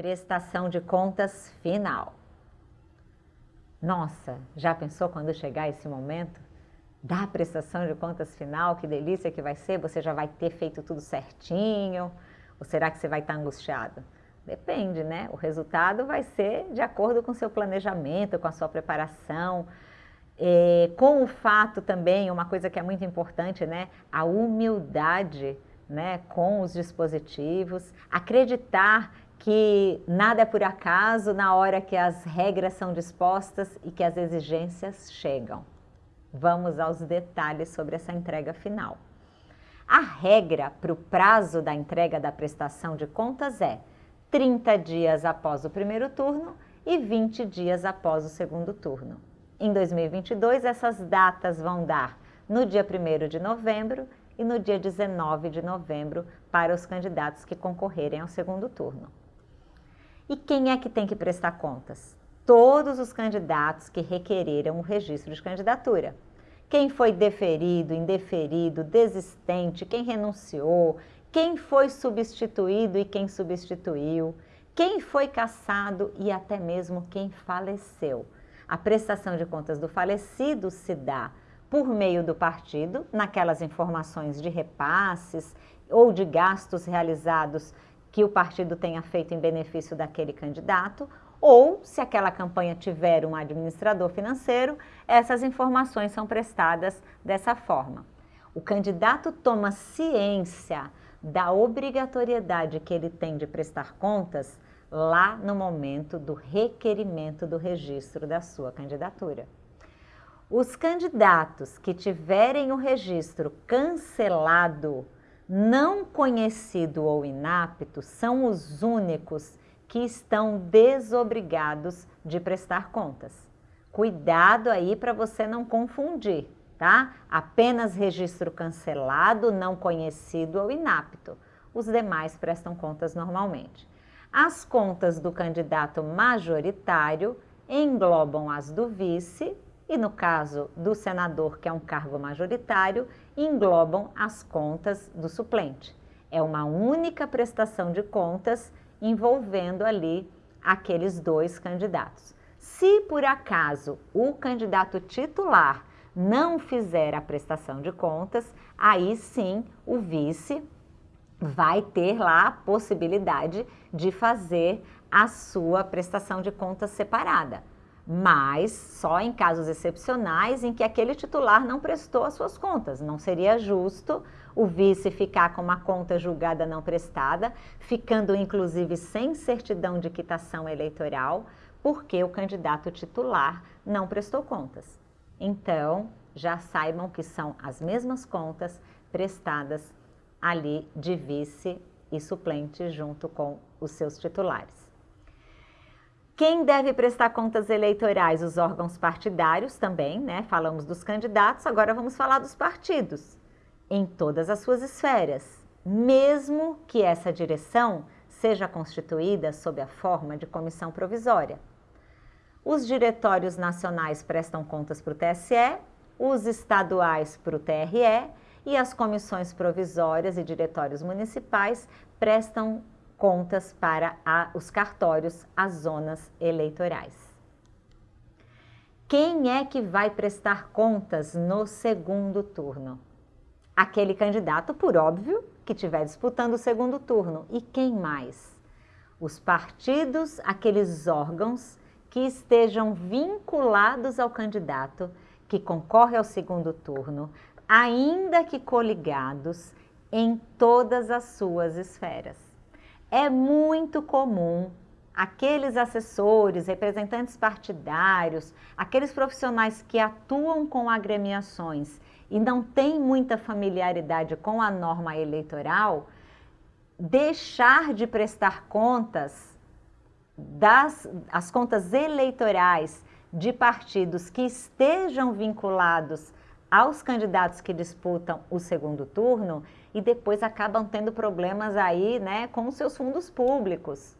Prestação de contas final. Nossa, já pensou quando chegar esse momento? Da prestação de contas final, que delícia que vai ser, você já vai ter feito tudo certinho? Ou será que você vai estar angustiado? Depende, né? O resultado vai ser de acordo com o seu planejamento, com a sua preparação, é, com o fato também, uma coisa que é muito importante, né? A humildade né, com os dispositivos, acreditar que nada é por acaso na hora que as regras são dispostas e que as exigências chegam. Vamos aos detalhes sobre essa entrega final. A regra para o prazo da entrega da prestação de contas é 30 dias após o primeiro turno e 20 dias após o segundo turno. Em 2022, essas datas vão dar no dia 1 de novembro e no dia 19 de novembro para os candidatos que concorrerem ao segundo turno. E quem é que tem que prestar contas? Todos os candidatos que requereram o registro de candidatura. Quem foi deferido, indeferido, desistente, quem renunciou, quem foi substituído e quem substituiu, quem foi cassado e até mesmo quem faleceu. A prestação de contas do falecido se dá por meio do partido, naquelas informações de repasses ou de gastos realizados que o partido tenha feito em benefício daquele candidato, ou se aquela campanha tiver um administrador financeiro, essas informações são prestadas dessa forma. O candidato toma ciência da obrigatoriedade que ele tem de prestar contas lá no momento do requerimento do registro da sua candidatura. Os candidatos que tiverem o registro cancelado, não conhecido ou inapto, são os únicos que estão desobrigados de prestar contas. Cuidado aí para você não confundir tá? Apenas registro cancelado, não conhecido ou inapto. Os demais prestam contas normalmente. As contas do candidato majoritário englobam as do vice e, no caso do senador, que é um cargo majoritário, englobam as contas do suplente. É uma única prestação de contas envolvendo ali aqueles dois candidatos. Se por acaso o candidato titular não fizer a prestação de contas, aí sim o vice vai ter lá a possibilidade de fazer a sua prestação de contas separada. Mas só em casos excepcionais em que aquele titular não prestou as suas contas. Não seria justo o vice ficar com uma conta julgada não prestada, ficando inclusive sem certidão de quitação eleitoral, porque o candidato titular não prestou contas. Então, já saibam que são as mesmas contas prestadas ali de vice e suplente junto com os seus titulares. Quem deve prestar contas eleitorais? Os órgãos partidários também, né? Falamos dos candidatos, agora vamos falar dos partidos. Em todas as suas esferas, mesmo que essa direção seja constituída sob a forma de comissão provisória. Os diretórios nacionais prestam contas para o TSE, os estaduais para o TRE e as comissões provisórias e diretórios municipais prestam contas para a, os cartórios, as zonas eleitorais. Quem é que vai prestar contas no segundo turno? Aquele candidato, por óbvio, que estiver disputando o segundo turno. E quem mais? Os partidos, aqueles órgãos que estejam vinculados ao candidato que concorre ao segundo turno, ainda que coligados em todas as suas esferas. É muito comum aqueles assessores, representantes partidários, aqueles profissionais que atuam com agremiações e não têm muita familiaridade com a norma eleitoral, deixar de prestar contas das as contas eleitorais de partidos que estejam vinculados aos candidatos que disputam o segundo turno e depois acabam tendo problemas aí, né, com os seus fundos públicos.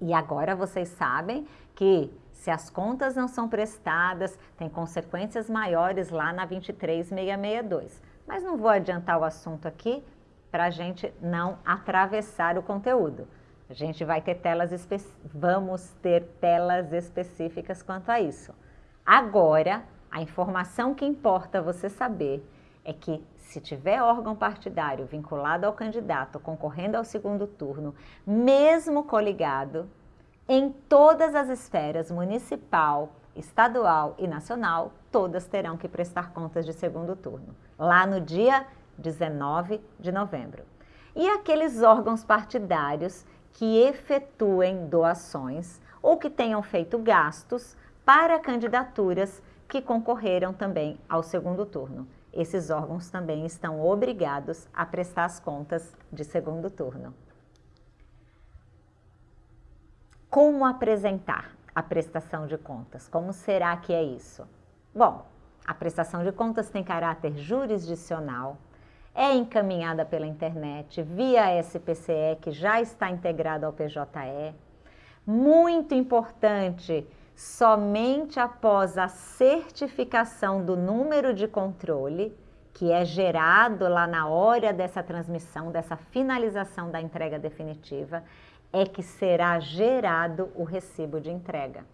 E agora vocês sabem que se as contas não são prestadas, tem consequências maiores lá na 23662. Mas não vou adiantar o assunto aqui para a gente não atravessar o conteúdo. A gente vai ter telas vamos ter telas específicas quanto a isso. Agora, a informação que importa você saber é que se tiver órgão partidário vinculado ao candidato concorrendo ao segundo turno, mesmo coligado, em todas as esferas municipal, estadual e nacional, todas terão que prestar contas de segundo turno, lá no dia 19 de novembro. E aqueles órgãos partidários que efetuem doações ou que tenham feito gastos para candidaturas que concorreram também ao segundo turno. Esses órgãos também estão obrigados a prestar as contas de segundo turno. Como apresentar a prestação de contas? Como será que é isso? Bom, a prestação de contas tem caráter jurisdicional, é encaminhada pela internet via SPCE, que já está integrado ao PJE. Muito importante, somente após a certificação do número de controle, que é gerado lá na hora dessa transmissão, dessa finalização da entrega definitiva, é que será gerado o recibo de entrega.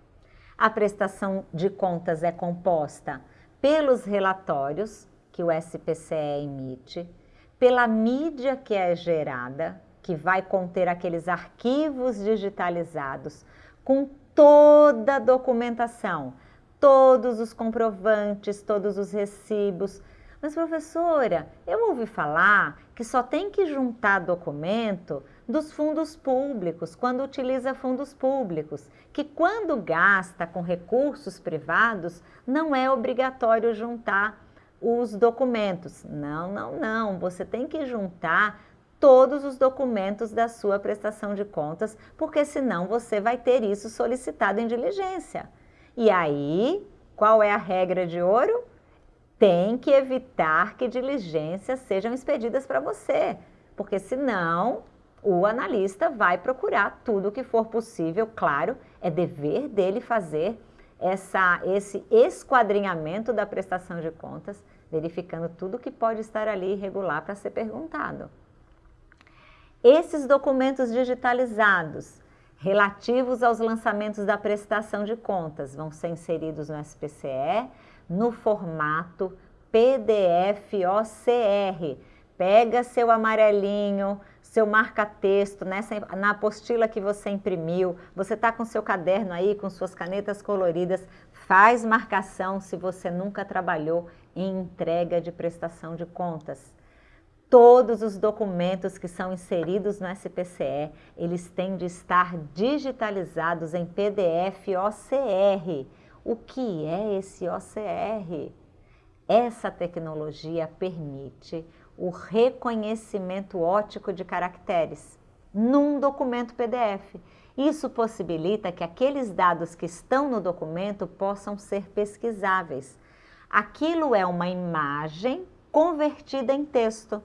A prestação de contas é composta pelos relatórios que o SPCE emite, pela mídia que é gerada, que vai conter aqueles arquivos digitalizados com toda a documentação, todos os comprovantes, todos os recibos. Mas, professora, eu ouvi falar que só tem que juntar documento dos fundos públicos, quando utiliza fundos públicos, que quando gasta com recursos privados, não é obrigatório juntar os documentos. Não, não, não. Você tem que juntar todos os documentos da sua prestação de contas, porque senão você vai ter isso solicitado em diligência. E aí, qual é a regra de ouro? Tem que evitar que diligências sejam expedidas para você, porque senão o analista vai procurar tudo o que for possível, claro, é dever dele fazer essa, esse esquadrinhamento da prestação de contas, verificando tudo que pode estar ali irregular para ser perguntado. Esses documentos digitalizados relativos aos lançamentos da prestação de contas vão ser inseridos no SPCE no formato PDF OCR. Pega seu amarelinho, seu marca-texto, na apostila que você imprimiu, você está com seu caderno aí, com suas canetas coloridas, faz marcação se você nunca trabalhou em entrega de prestação de contas. Todos os documentos que são inseridos no SPCE, eles têm de estar digitalizados em PDF OCR. O que é esse OCR? Essa tecnologia permite o reconhecimento ótico de caracteres num documento PDF. Isso possibilita que aqueles dados que estão no documento possam ser pesquisáveis. Aquilo é uma imagem convertida em texto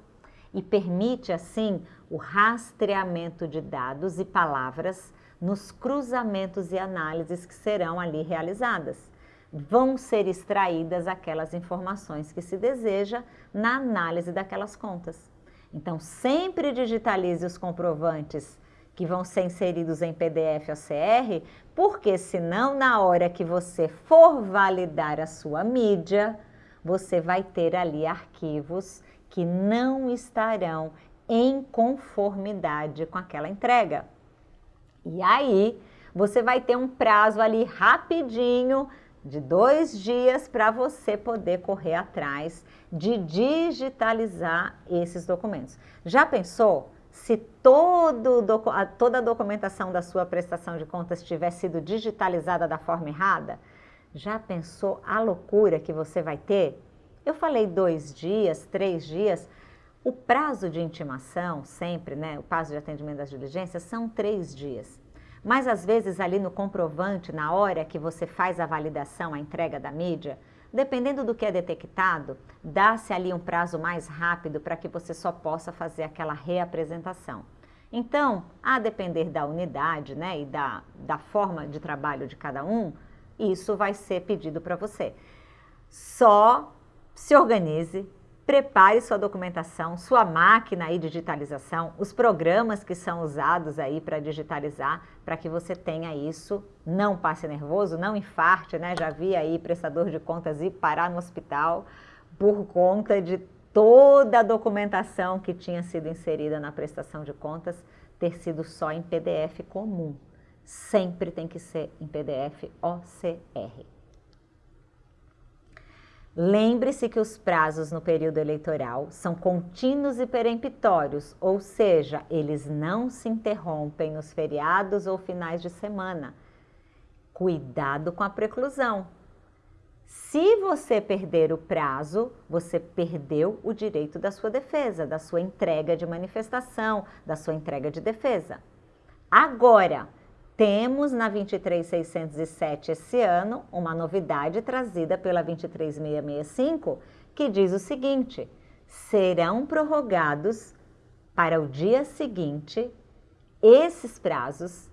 e permite, assim, o rastreamento de dados e palavras nos cruzamentos e análises que serão ali realizadas. Vão ser extraídas aquelas informações que se deseja na análise daquelas contas. Então, sempre digitalize os comprovantes que vão ser inseridos em PDF ou CR, porque senão na hora que você for validar a sua mídia, você vai ter ali arquivos que não estarão em conformidade com aquela entrega. E aí, você vai ter um prazo ali rapidinho de dois dias para você poder correr atrás de digitalizar esses documentos. Já pensou se todo, toda a documentação da sua prestação de contas tiver sido digitalizada da forma errada? Já pensou a loucura que você vai ter? Eu falei dois dias, três dias. O prazo de intimação, sempre, né? O prazo de atendimento das diligências são três dias. Mas às vezes ali no comprovante, na hora que você faz a validação, a entrega da mídia, dependendo do que é detectado, dá-se ali um prazo mais rápido para que você só possa fazer aquela reapresentação. Então, a depender da unidade né, e da, da forma de trabalho de cada um, isso vai ser pedido para você. Só se organize, prepare sua documentação, sua máquina aí de digitalização, os programas que são usados aí para digitalizar, para que você tenha isso, não passe nervoso, não infarte, né? Já vi aí prestador de contas ir parar no hospital por conta de toda a documentação que tinha sido inserida na prestação de contas ter sido só em PDF comum. Sempre tem que ser em PDF OCR. Lembre-se que os prazos no período eleitoral são contínuos e peremptórios, ou seja, eles não se interrompem nos feriados ou finais de semana. Cuidado com a preclusão. Se você perder o prazo, você perdeu o direito da sua defesa, da sua entrega de manifestação, da sua entrega de defesa. Agora, temos na 23607 esse ano uma novidade trazida pela 23665 que diz o seguinte: serão prorrogados para o dia seguinte esses prazos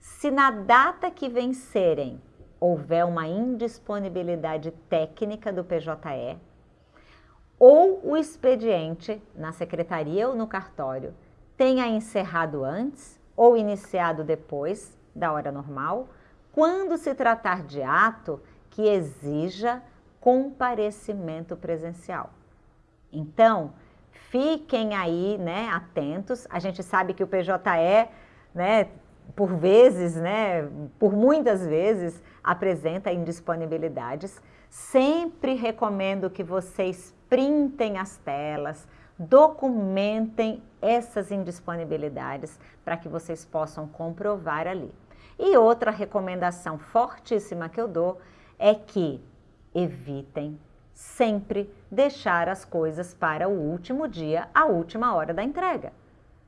se na data que vencerem houver uma indisponibilidade técnica do PJE ou o expediente na secretaria ou no cartório tenha encerrado antes ou iniciado depois da hora normal, quando se tratar de ato que exija comparecimento presencial. Então, fiquem aí, né, atentos. A gente sabe que o PJE, né, por vezes, né, por muitas vezes, apresenta indisponibilidades. Sempre recomendo que vocês printem as telas, documentem essas indisponibilidades para que vocês possam comprovar ali. E outra recomendação fortíssima que eu dou é que evitem sempre deixar as coisas para o último dia, a última hora da entrega.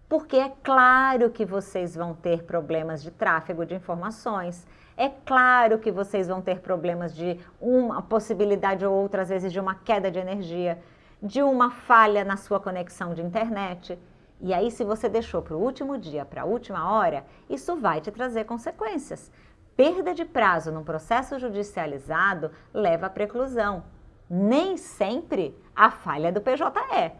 Porque é claro que vocês vão ter problemas de tráfego de informações, é claro que vocês vão ter problemas de uma possibilidade ou outra, às vezes, de uma queda de energia, de uma falha na sua conexão de internet. E aí, se você deixou para o último dia, para a última hora, isso vai te trazer consequências. Perda de prazo num processo judicializado leva à preclusão. Nem sempre a falha é do PJE.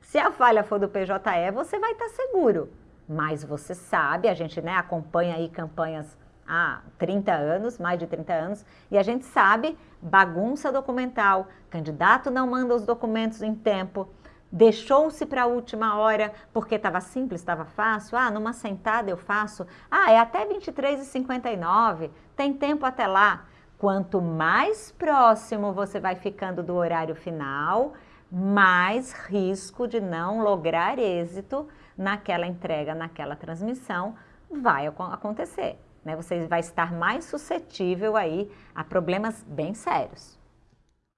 Se a falha for do PJE, você vai estar seguro. Mas você sabe, a gente né, acompanha aí campanhas há 30 anos, mais de 30 anos, e a gente sabe bagunça documental, candidato não manda os documentos em tempo, deixou-se para a última hora porque estava simples, estava fácil. Ah, numa sentada eu faço. Ah, é até 23h59, tem tempo até lá. Quanto mais próximo você vai ficando do horário final, mais risco de não lograr êxito naquela entrega, naquela transmissão vai acontecer. Né? Você vai estar mais suscetível aí a problemas bem sérios.